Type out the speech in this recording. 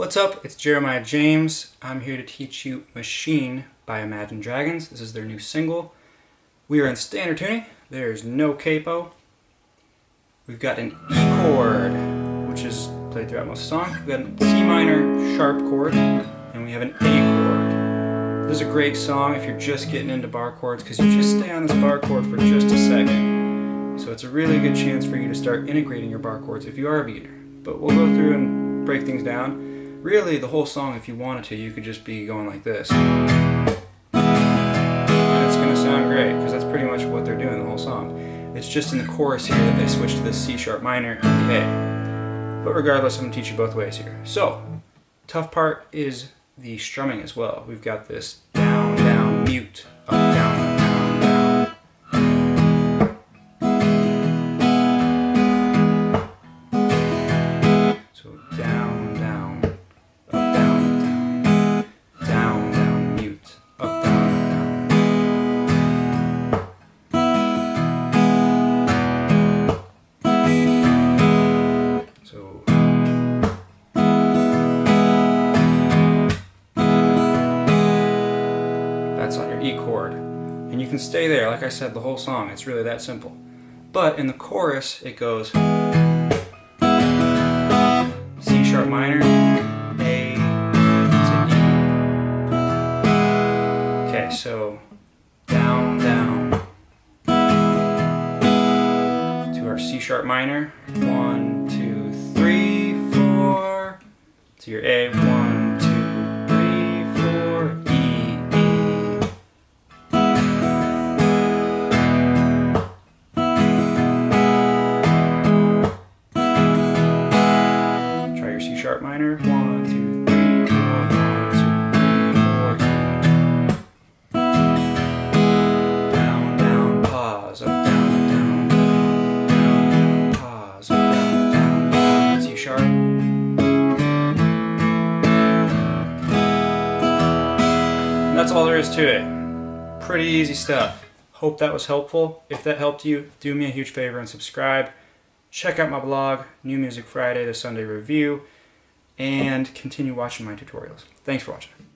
What's up? It's Jeremiah James. I'm here to teach you Machine by Imagine Dragons. This is their new single. We are in standard tuning. There's no capo. We've got an E chord, which is played throughout most of the song. We've got a C minor sharp chord, and we have an A chord. This is a great song if you're just getting into bar chords because you just stay on this bar chord for just a second. So it's a really good chance for you to start integrating your bar chords if you are a beginner. But we'll go through and break things down. Really, the whole song, if you wanted to, you could just be going like this. And it's going to sound great, because that's pretty much what they're doing the whole song. It's just in the chorus here that they switch to the C sharp minor and the A. But regardless, I'm going to teach you both ways here. So, tough part is the strumming as well. We've got this down, down, mute, up, down, E chord. And you can stay there, like I said, the whole song. It's really that simple. But in the chorus, it goes C sharp minor, A to E. Okay, so down, down to our C sharp minor. One, two, three, four. To your A, one, that's all there is to it. Pretty easy stuff. Hope that was helpful. If that helped you, do me a huge favor and subscribe. Check out my blog, New Music Friday, the Sunday Review and continue watching my tutorials. Thanks for watching.